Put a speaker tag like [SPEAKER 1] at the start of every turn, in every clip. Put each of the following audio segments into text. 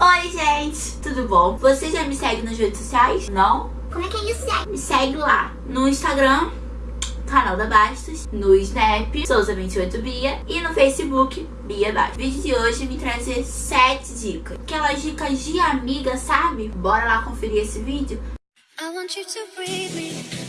[SPEAKER 1] Oi, gente, tudo bom? Você já me segue nas redes sociais? Não?
[SPEAKER 2] Como é que é isso, Zé?
[SPEAKER 1] Me segue lá no Instagram, canal da Bastos, no Snap, Souza28Bia e no Facebook, Bia Bastos. O vídeo de hoje me trazer 7 dicas. Aquelas dicas de amiga, sabe? Bora lá conferir esse vídeo? I want you to breathe me.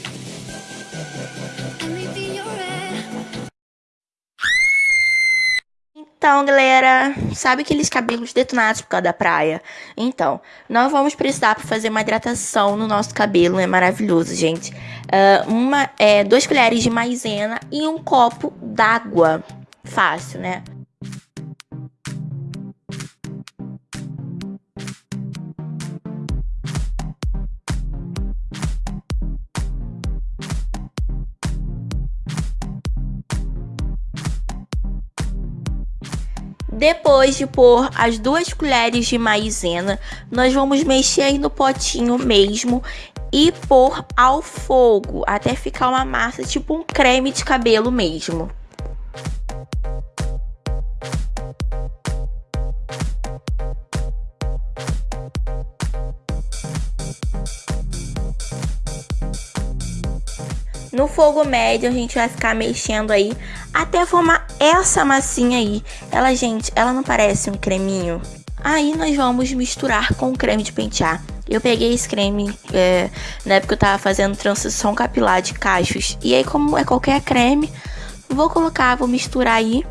[SPEAKER 1] Então, galera, sabe aqueles cabelos detonados por causa da praia? Então, nós vamos precisar para fazer uma hidratação no nosso cabelo, é maravilhoso, gente. Uh, uma, é, duas colheres de maisena e um copo d'água. Fácil, né? Depois de pôr as duas colheres de maizena, nós vamos mexer aí no potinho mesmo e pôr ao fogo até ficar uma massa tipo um creme de cabelo mesmo. No fogo médio, a gente vai ficar mexendo aí até formar essa massinha aí. Ela, gente, ela não parece um creminho? Aí nós vamos misturar com o creme de pentear. Eu peguei esse creme é, na época eu tava fazendo transição capilar de cachos. E aí, como é qualquer creme, vou colocar, vou misturar aí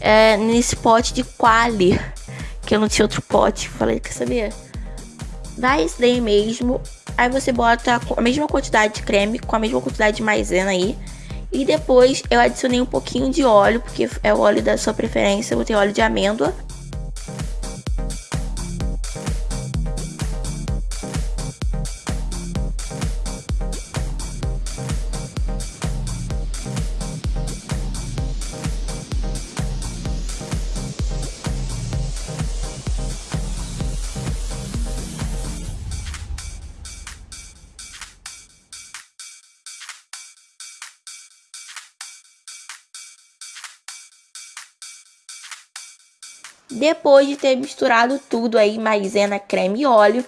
[SPEAKER 1] é, nesse pote de quali. Que eu não tinha outro pote. Falei, quer saber? Dá esse daí mesmo. Aí você bota a mesma quantidade de creme com a mesma quantidade de maisena aí. E depois eu adicionei um pouquinho de óleo, porque é o óleo da sua preferência. Eu botei óleo de amêndoa. Depois de ter misturado tudo aí, maisena, creme e óleo,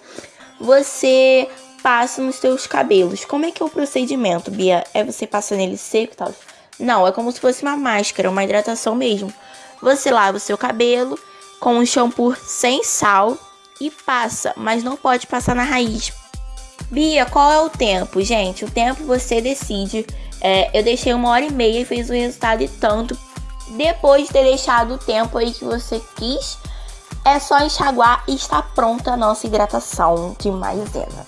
[SPEAKER 1] você passa nos seus cabelos. Como é que é o procedimento, Bia? É você passar nele seco e tal? Não, é como se fosse uma máscara, uma hidratação mesmo. Você lava o seu cabelo com um shampoo sem sal e passa, mas não pode passar na raiz. Bia, qual é o tempo? Gente, o tempo você decide. É, eu deixei uma hora e meia e fez o resultado e tanto. Depois de ter deixado o tempo aí que você quis, é só enxaguar e está pronta a nossa hidratação de maisena.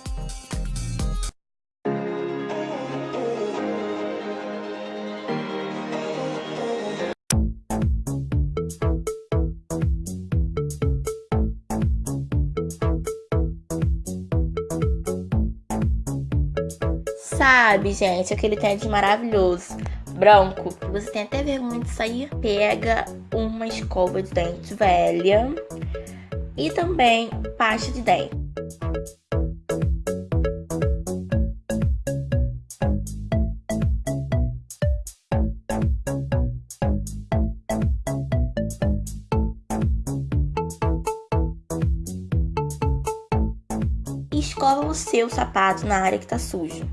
[SPEAKER 1] Sabe, gente, aquele tênis maravilhoso branco, você tem até vergonha de sair, pega uma escova de dente velha e também pasta de dente. Escova o seu sapato na área que tá sujo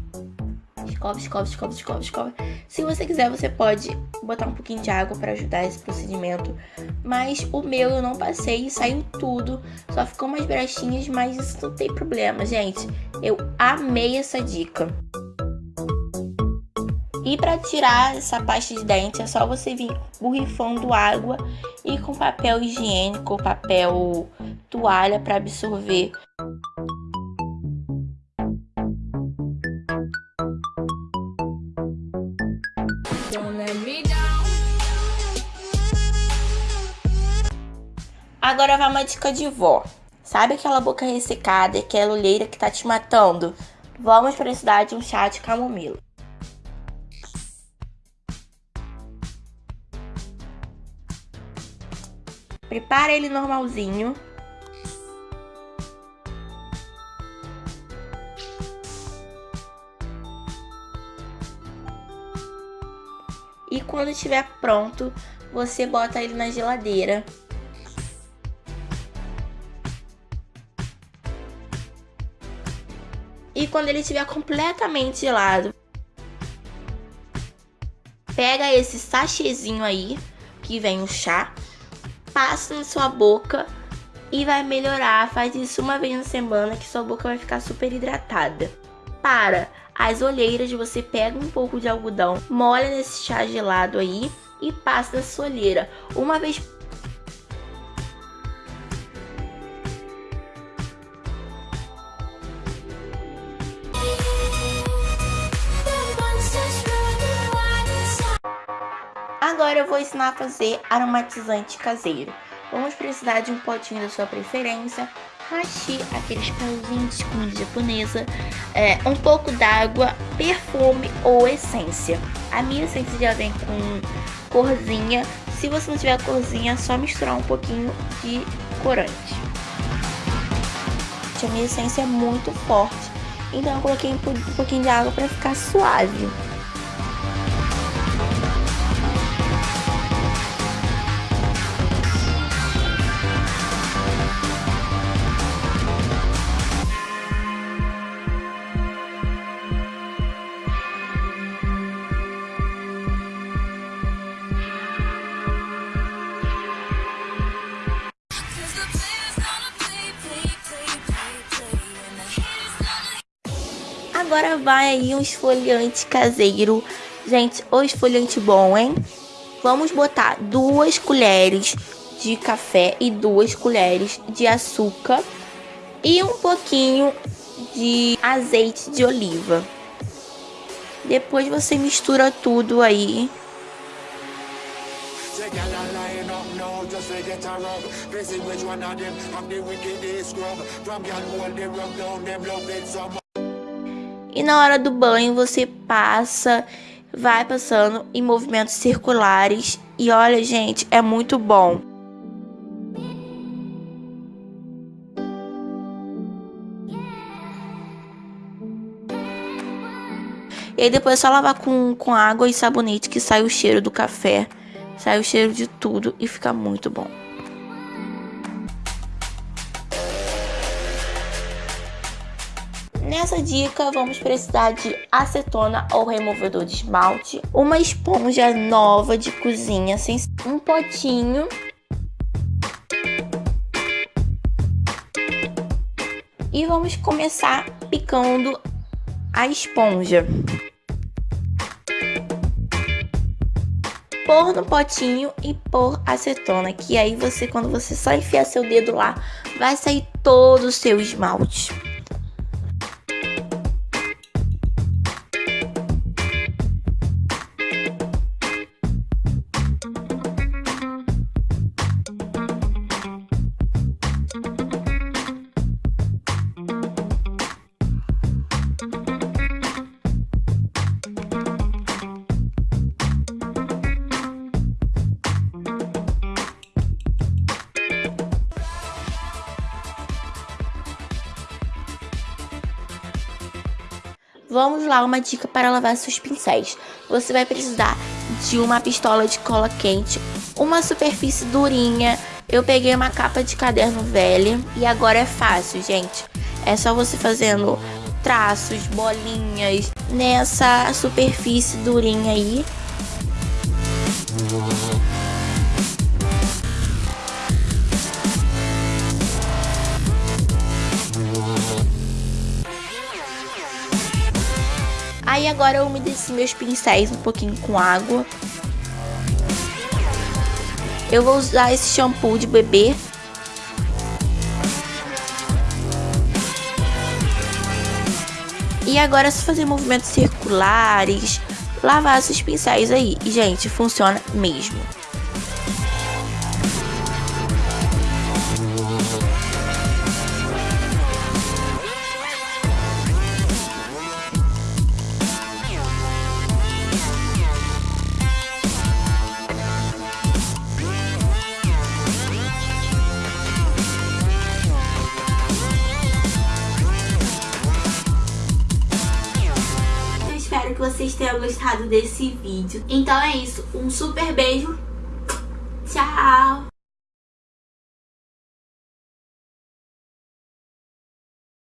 [SPEAKER 1] escova, escova, escova, escova, escova. Se você quiser, você pode botar um pouquinho de água para ajudar esse procedimento. Mas o meu eu não passei e saiu tudo. Só ficou umas brechinhas, mas isso não tem problema, gente. Eu amei essa dica. E para tirar essa pasta de dente é só você vir borrifando água e com papel higiênico, papel toalha para absorver Agora vai uma dica de vó. Sabe aquela boca ressecada, aquela olheira que tá te matando? Vamos precisar de um chá de camomila. Prepara ele normalzinho. quando estiver pronto, você bota ele na geladeira. E quando ele estiver completamente gelado, pega esse sachêzinho aí, que vem o chá, passa na sua boca e vai melhorar. Faz isso uma vez na semana que sua boca vai ficar super hidratada. Para! As olheiras, você pega um pouco de algodão, molha nesse chá gelado aí e passa na sua olheira. Uma vez Agora eu vou ensinar a fazer aromatizante caseiro. Vamos precisar de um potinho da sua preferência, hashi, aqueles pauzinhos de comida japonesa, é, um pouco d'água, perfume ou essência. A minha essência já vem com corzinha. Se você não tiver corzinha, é só misturar um pouquinho de corante. A minha essência é muito forte, então eu coloquei um pouquinho de água para ficar suave. Agora vai aí um esfoliante caseiro. Gente, o esfoliante bom, hein? Vamos botar duas colheres de café e duas colheres de açúcar e um pouquinho de azeite de oliva. Depois você mistura tudo aí. E na hora do banho você passa, vai passando em movimentos circulares. E olha, gente, é muito bom. E aí depois é só lavar com, com água e sabonete que sai o cheiro do café, sai o cheiro de tudo e fica muito bom. Nessa dica, vamos precisar de acetona ou removedor de esmalte, uma esponja nova de cozinha, um potinho e vamos começar picando a esponja. Pôr no potinho e pôr acetona, que aí você, quando você só enfiar seu dedo lá, vai sair todo o seu esmalte. Vamos lá, uma dica para lavar seus pincéis. Você vai precisar de uma pistola de cola quente, uma superfície durinha. Eu peguei uma capa de caderno velha e agora é fácil, gente. É só você fazendo traços, bolinhas nessa superfície durinha aí. Aí agora eu umedeci meus pincéis um pouquinho com água. Eu vou usar esse shampoo de bebê. E agora é só fazer movimentos circulares, lavar esses pincéis aí. E, gente, funciona mesmo. Que vocês tenham gostado desse vídeo. Então é isso, um super beijo. Tchau!